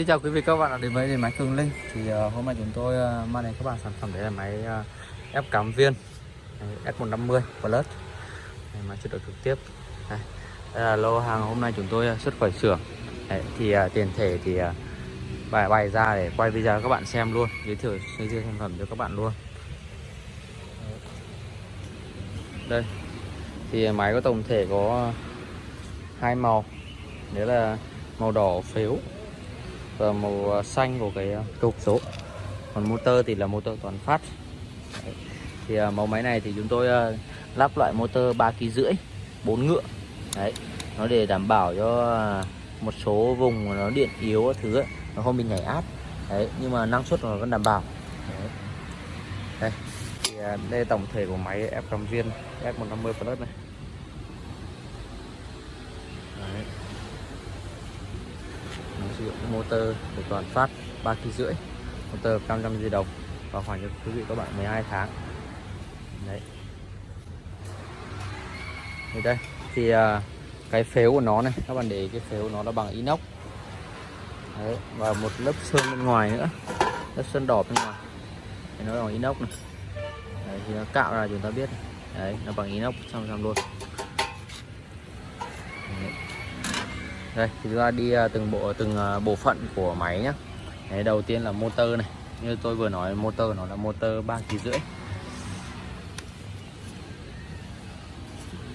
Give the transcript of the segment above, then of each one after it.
Xin chào quý vị các bạn đã đến với điện máy Cường Linh. Thì uh, hôm nay chúng tôi uh, mang đến các bạn sản phẩm đấy là máy uh, ép cắm viên. S150 Plus. Đấy, máy chất lượng trực tiếp. Đây. đây là lô hàng hôm nay chúng tôi xuất khỏi xưởng. Đấy, thì uh, tiền thể thì uh, bài bày ra để quay video cho các bạn xem luôn. Giới thiệu giới thiệu sản phẩm cho các bạn luôn. Đây thì máy có tổng thể có hai màu. Đấy là màu đỏ phếu. Ờ, màu ờ, xanh của cái ờ, trục số. Còn motor thì là motor toàn phát. Đấy. thì uh, mẫu máy này thì chúng tôi uh, lắp loại motor 3 kg rưỡi 4 ngựa. Đấy. Nó để đảm bảo cho uh, một số vùng nó điện yếu thứ ấy, nó không bị nhảy áp. Đấy nhưng mà năng suất nó vẫn đảm bảo. Đấy. đây. Thì uh, đây là tổng thể của máy ép cầm viên F150 Plus này đấy nó sử dụng motor của toàn phát 3 kg rưỡi. Motor 500 di đồng và khoảng cho quý vị các bạn 12 tháng. Đấy. Thì đây thì à, cái phếu của nó này các bạn để cái phếu nó là bằng inox. Đấy, và một lớp sơn bên ngoài nữa. Lớp sơn đỏ bên ngoài. Thì nó bằng inox này. Đấy, thì nó cạo ra chúng ta biết đấy nó bằng inox 100% luôn đấy đây thì chúng ta đi à, từng bộ từng à, bộ phận của máy nhá. Đấy, đầu tiên là motor này. Như tôi vừa nói motor nó là motor ba kg rưỡi.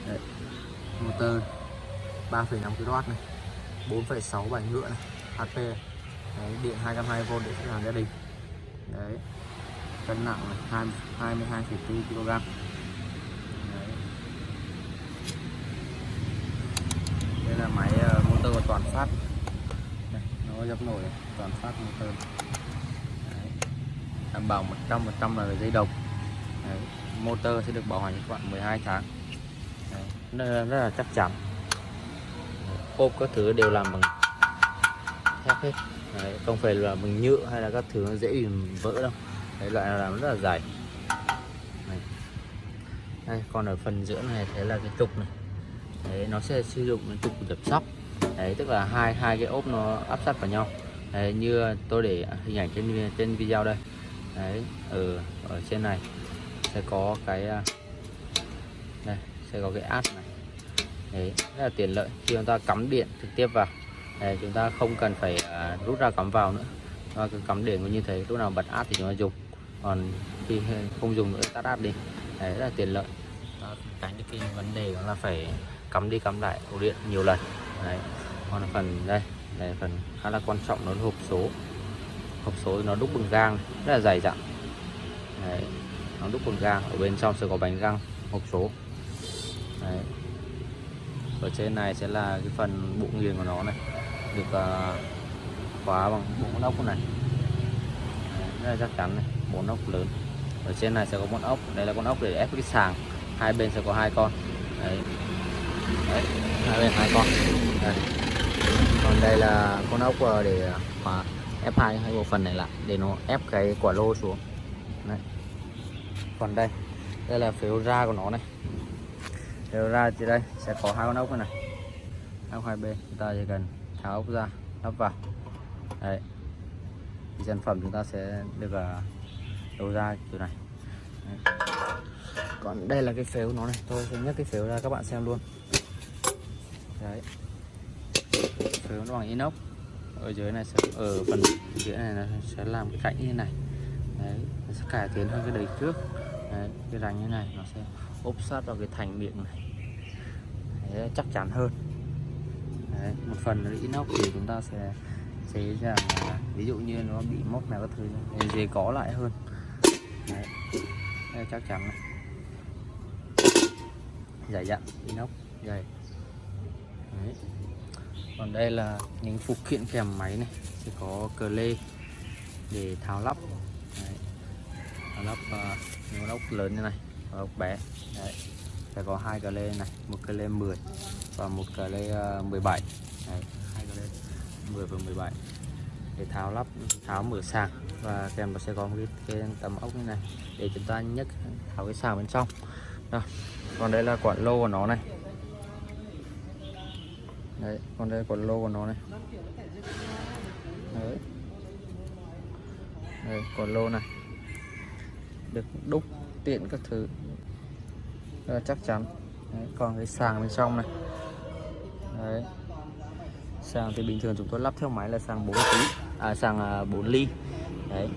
Đấy, motor 3,5 kW này 4,6 bài ngựa này HP Đấy, điện 220V để khách hàng gia đình. Đấy cân nặng này 22,4 kg đây là máy uh, motor toàn phát đây, nó dập nổi toàn phát motor Đấy. đảm bảo 100% là dây đồng Đấy. motor sẽ được bảo hành cho các bạn 12 tháng Đấy. Rất, rất là chắc chắn ốp các thứ đều làm bằng thép hết Đấy. không phải là bằng nhựa hay là các thứ nó dễ bị vỡ đâu Đấy, loại nào làm rất là dày Đấy. Đây, còn ở phần giữa này thế là cái trục này đấy nó sẽ sử dụng cái trục dập sóc đấy tức là hai hai cái ốp nó áp sát vào nhau. Đấy, như tôi để hình ảnh trên trên video đây. Đấy ở ở trên này sẽ có cái à, đây sẽ có cái áp này. Đấy rất là tiện lợi. Khi chúng ta cắm điện trực tiếp vào đấy, chúng ta không cần phải uh, rút ra cắm vào nữa. Và cứ cắm điện như thế lúc nào bật áp thì chúng ta dùng. Còn khi không dùng nữa tắt áp đi. Đấy rất là tiện lợi. Tránh được cái vấn đề đó là phải cắm đi cắm lại ổ điện nhiều lần. Đấy còn là phần đây đây phần khá là quan trọng nó là hộp số. Hộp số nó đúc bằng gang rất là dày dặn. Đấy nó đúc bằng gang ở bên trong sẽ có bánh răng hộp số. Đấy. Ở trên này sẽ là cái phần bộ nghiền của nó này được uh, khóa bằng bốn ốc này. Đấy, rất là chắc chắn này bốn ốc lớn. Ở trên này sẽ có con ốc đây là con ốc để ép cái sàng. Hai bên sẽ có hai con. Đấy. Đấy hai bên hai con. Đây còn đây là con ốc ờ, để ờ, khóa ép hai hai bộ phận này lại để nó ép cái quả lô xuống. Đấy. còn đây đây là phiếu ra của nó này. Phiếu ra thì đây sẽ có hai con ốc này, này. ốc hai bên chúng ta chỉ cần tháo ốc ra lắp vào. Đấy. Thì sản phẩm chúng ta sẽ được ờ, đầu ra kiểu này. Đấy. còn đây là cái phếu nó này tôi sẽ nhấc cái phếu ra các bạn xem luôn. Đấy phếu nó bằng inox. Ở dưới này sẽ ở phần dưới này nó sẽ làm cái cạnh như này. Đấy nó sẽ cải tiến hơn cái đời trước. Đấy, cái rành như này nó sẽ ốp sát vào cái thành miệng này. Đấy, chắc chắn hơn. Đấy, một phần là inox thì chúng ta sẽ chế rằng ví dụ như nó bị móc nào các thứ dễ có lại hơn. Đấy. đấy chắc chắn này. Dày dặn inox dày. Đấy còn đây là những phụ kiện kèm máy này sẽ có cờ lê để tháo lắp Đấy. tháo lắp uh, những ốc lớn như này và ốc bé Đấy. sẽ có hai cờ lê này một cờ lê 10 và một cờ lê à, uh, 17 Đấy. hai cờ lê 10 và 17 để tháo lắp tháo mở sàng và kèm nó sẽ có một cái, cái tấm ốc như này để chúng ta nhấc tháo cái sàng bên trong Đó. còn đây là quả lô của nó này đấy còn đây còn lô của nó này. Đấy. Đây còn lô này. Được đúc tiện các thứ. Rất chắc chắn. Đấy, còn cái sàng bên trong này. Đấy. Sàng thì bình thường chúng tôi lắp theo máy là sàng 4 tí. À sàng à, 4 ly. Đấy.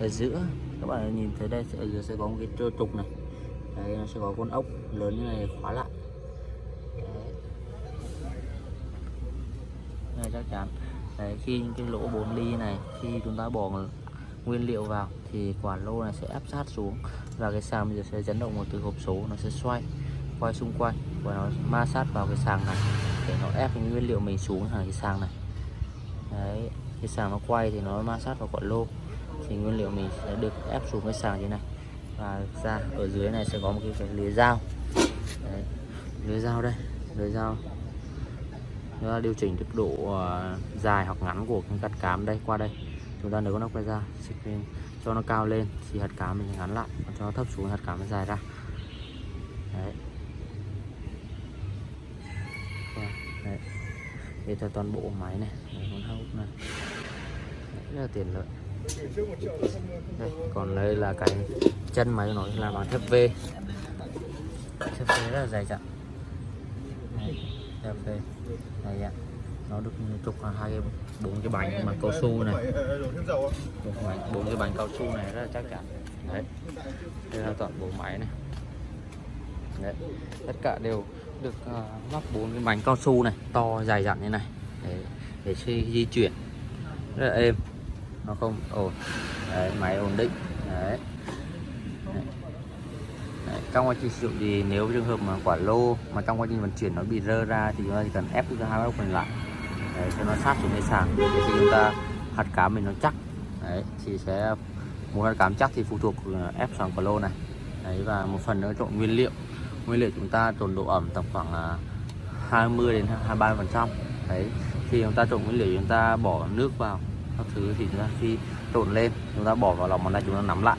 Ở giữa các bạn nhìn thấy đây ở giữa sẽ có một cái trơ trục này. Đấy nó sẽ có con ốc lớn như này khóa lại đấy này chắc chắn. Đấy khi những cái lỗ 4 ly này khi chúng ta bỏ nguyên liệu vào thì quả lô này sẽ áp sát xuống và cái sàng bây giờ sẽ chấn động một từ hộp số nó sẽ xoay quay xung quanh và nó ma sát vào cái sàng này để nó ép những nguyên liệu mình xuống hàng cái sàng này. Đấy cái sàng nó quay thì nó ma sát vào quả lô thì nguyên liệu mình sẽ được ép xuống cái sàng như này. Và ra ở dưới này sẽ có một cái, cái lưới dao. Đấy, lưới dao đây lưới dao chúng ta điều chỉnh được độ ờ, dài hoặc ngắn của cái gạt cám đây qua đây. Chúng ta nếu con nắp quay ra lên cho nó cao lên thì hạt cám mình ngắn lại còn cho nó thấp xuống hạt cám nó dài ra. Đấy. Đấy. Đây cho toàn bộ máy này con hốc này. Đấy, rất là tiện lợi. Đây còn đây là cái chân máy nó là bằng thép V. Thép V rất là dày dặn thép V đây ạ. Nó được trục hai cái bốn cái bánh bằng cao su này. Bốn cái bánh cao su này rất là chắc chắn. Đấy. Đây là toàn bộ máy này. Đấy. Tất cả đều được ờ, uh, lắp bốn cái bánh cao su này to dài dặn như này. Để để khi di chuyển. Rất là êm. Nó không ổn đấy, máy ổn định. Đấy. Trong quá trình sử dụng thì nếu trường hợp mà quả lô mà trong quá trình vận chuyển nó bị rơ ra thì chúng ta chỉ cần ép cái hai góc còn lại. Đấy, cho nó sát xuống cái sàn. Để khi chúng ta hạt cám mình nó chắc. Đấy thì sẽ một hạt cám chắc thì phụ thuộc ờ, ép sàn quả lô này. Đấy và một phần nữa trộn nguyên liệu. Nguyên liệu chúng ta trộn độ ẩm tầm khoảng 20 đến 23 phần trăm. Đấy khi chúng ta trộn nguyên liệu chúng ta bỏ nước vào các thứ thì chúng ta khi trộn lên chúng ta bỏ vào lòng bàn tay chúng ta nắm lại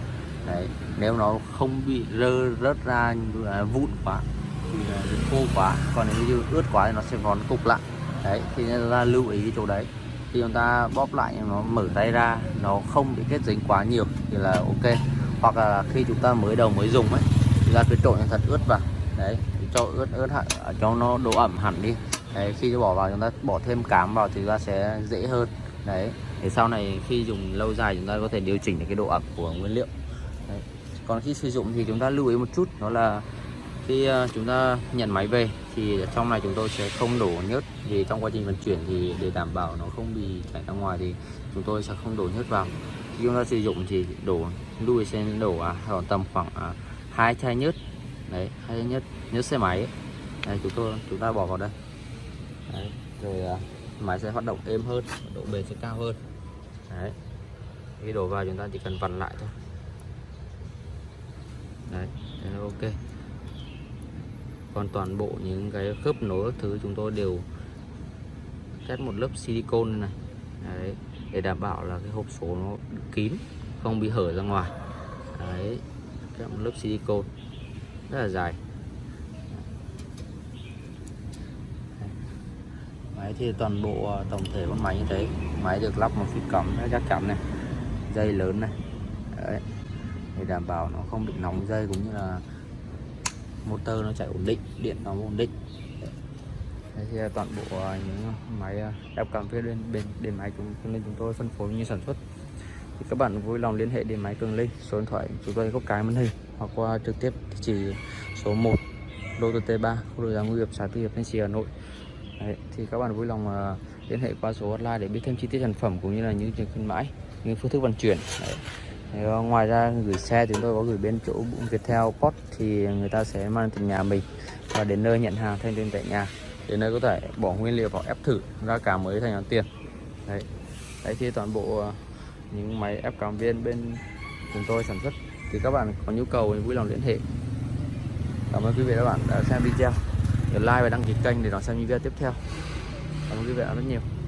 đấy, nếu nó không bị rơ, rớt ra à, vụn quá, thì à, khô quá. Còn nếu như ướt quá thì nó sẽ vón cục lại. Đấy, thì chúng ta lưu ý cái chỗ đấy. Khi chúng ta bóp lại, nó mở tay ra, nó không bị kết dính quá nhiều thì là ok. Hoặc là khi chúng ta mới đầu mới dùng ấy chúng ta cứ trộn thật ướt vào. Đấy cho ướt ướt hẳn à, cho nó độ ẩm hẳn đi. Đấy, khi bỏ vào chúng ta bỏ thêm cám vào thì chúng ta sẽ dễ hơn. Đấy để sau này khi dùng lâu dài chúng ta có thể điều chỉnh được cái độ ẩm của nguyên liệu đấy. còn khi sử dụng thì chúng ta lưu ý một chút đó là khi ờ, chúng ta nhận máy về thì trong này chúng tôi sẽ không đổ nhớt vì trong quá trình vận chuyển thì để đảm bảo nó không bị chảy ra ngoài thì chúng tôi sẽ không đổ nhớt vào. Khi chúng ta sử dụng thì đổ lưu ý sẽ đổ à, khoảng tầm khoảng à, hai chai nhớt. Đấy hai chai nhớt nhớt xe máy. Đấy, chúng tôi chúng ta bỏ vào đây. Đấy, rồi à, máy sẽ hoạt động êm hơn độ bền sẽ cao hơn. Đấy khi đổ vào chúng ta chỉ cần vặn lại thôi đấy, thế là ok. Còn toàn bộ những cái khớp nối các thứ chúng tôi đều cắt một lớp silicone này. Đấy, để đảm bảo là cái hộp số nó kín, không bị hở ra ngoài. Đấy kết một lớp silicone. Rất là dài. Máy thì toàn bộ à, tổng thể con máy như thế. Máy được lắp một phít cắm chắc chắn này. Dây lớn này. Đấy để đảm bảo nó không bị nóng dây cũng như là motor nó chạy ổn định điện nó ổn định. Đây thì toàn bộ à, những máy à, ép cảm phía bên bên điện máy chúng nên chúng tôi phân phối như sản xuất. Thì các bạn vui lòng liên hệ điện máy Cường Linh số điện thoại chúng tôi có cái màn hình hoặc qua trực tiếp chỉ số 1 đô T3 khu đô giá ngư nghiệp xã Tư Hiệp Thanh Trì Hà Nội. Đấy, thì các bạn vui lòng à, liên hệ qua số hotline để biết thêm chi tiết sản phẩm cũng như là những chương khuyến mãi những phương thức vận chuyển. Đấy. Ờ, ngoài ra gửi xe chúng tôi có gửi bên chỗ Viettel Post thì người ta sẽ mang từ nhà mình và đến nơi nhận hàng thanh toán tại nhà. Đến nơi có thể bỏ nguyên liệu vào ép thử, ra cả mới thành tiền. Đấy. Đấy thì toàn bộ ờ, những máy ép cảm viên bên chúng tôi sản xuất. Thì các bạn có nhu cầu thì vui lòng liên hệ. Cảm ơn quý vị và các bạn đã xem video. Nhớ like và đăng ký kênh để đón xem những video tiếp theo. Cảm ơn quý vị rất nhiều.